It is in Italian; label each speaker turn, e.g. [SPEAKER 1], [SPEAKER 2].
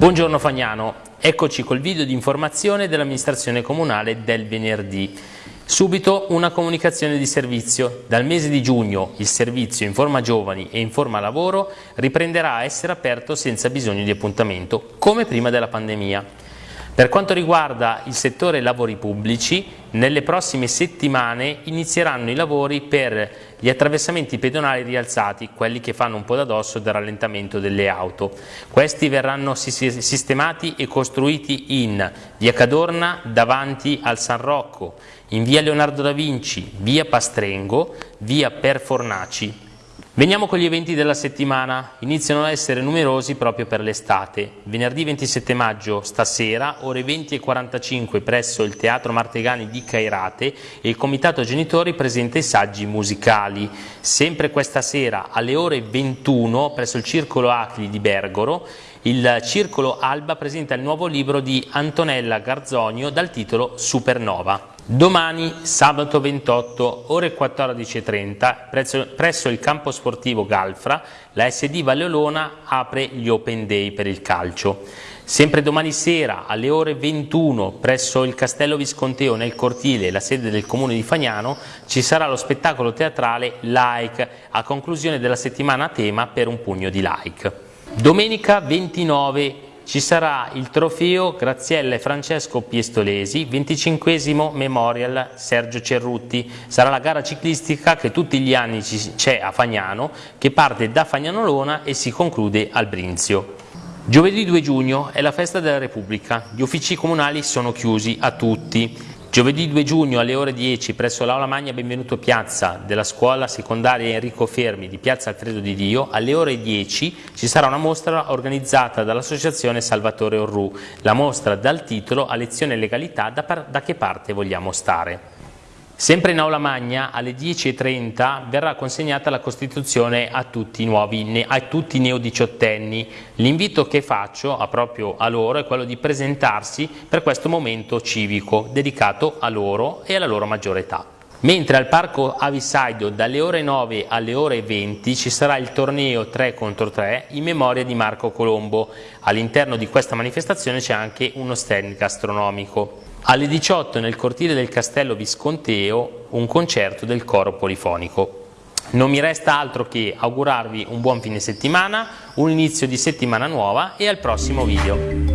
[SPEAKER 1] Buongiorno Fagnano, eccoci col video di informazione dell'amministrazione comunale del venerdì. Subito una comunicazione di servizio. Dal mese di giugno il servizio Informa Giovani e Informa Lavoro riprenderà a essere aperto senza bisogno di appuntamento, come prima della pandemia. Per quanto riguarda il settore lavori pubblici, nelle prossime settimane inizieranno i lavori per gli attraversamenti pedonali rialzati, quelli che fanno un po' da dosso del rallentamento delle auto. Questi verranno sistemati e costruiti in via Cadorna davanti al San Rocco, in via Leonardo da Vinci, via Pastrengo, via Perfornaci, Veniamo con gli eventi della settimana, iniziano a essere numerosi proprio per l'estate. Venerdì 27 maggio, stasera, ore 20.45 presso il Teatro Martegani di Cairate il Comitato Genitori presenta i saggi musicali. Sempre questa sera, alle ore 21, presso il Circolo Acli di Bergoro, il Circolo Alba presenta il nuovo libro di Antonella Garzonio dal titolo Supernova. Domani, sabato 28, ore 14.30, presso, il campo sportivo Galfra, la SD Valle Olona apre gli Open Day per il calcio. Sempre domani sera, alle ore 21, presso il Castello Visconteo nel cortile, la sede del comune di Fagnano, ci sarà lo spettacolo teatrale Like, a conclusione della settimana a tema per un pugno di like. Domenica 29 ci sarà il trofeo Graziella e Francesco Piestolesi, 25 Memorial Sergio Cerrutti. Sarà la gara ciclistica che tutti gli anni c'è a Fagnano, che parte da Fagnanolona e si conclude al Brinzio. Giovedì 2 giugno è la festa della Repubblica, gli uffici comunali sono chiusi a tutti. Giovedì 2 giugno alle ore 10 presso l'Aula Magna Benvenuto Piazza della scuola secondaria Enrico Fermi di Piazza Alfredo di Dio. Alle ore 10 ci sarà una mostra organizzata dall'associazione Salvatore Orru, la mostra dal titolo A lezione legalità da, da che parte vogliamo stare. Sempre in aula magna alle 10.30 verrà consegnata la Costituzione a tutti i, nuovi, a tutti i neodiciottenni. L'invito che faccio a proprio a loro è quello di presentarsi per questo momento civico dedicato a loro e alla loro maggiore età. Mentre al parco Avisaido dalle ore 9 alle ore 20 ci sarà il torneo 3 contro 3 in memoria di Marco Colombo. All'interno di questa manifestazione c'è anche uno stand gastronomico. Alle 18 nel cortile del Castello Visconteo un concerto del coro polifonico. Non mi resta altro che augurarvi un buon fine settimana, un inizio di settimana nuova e al prossimo video.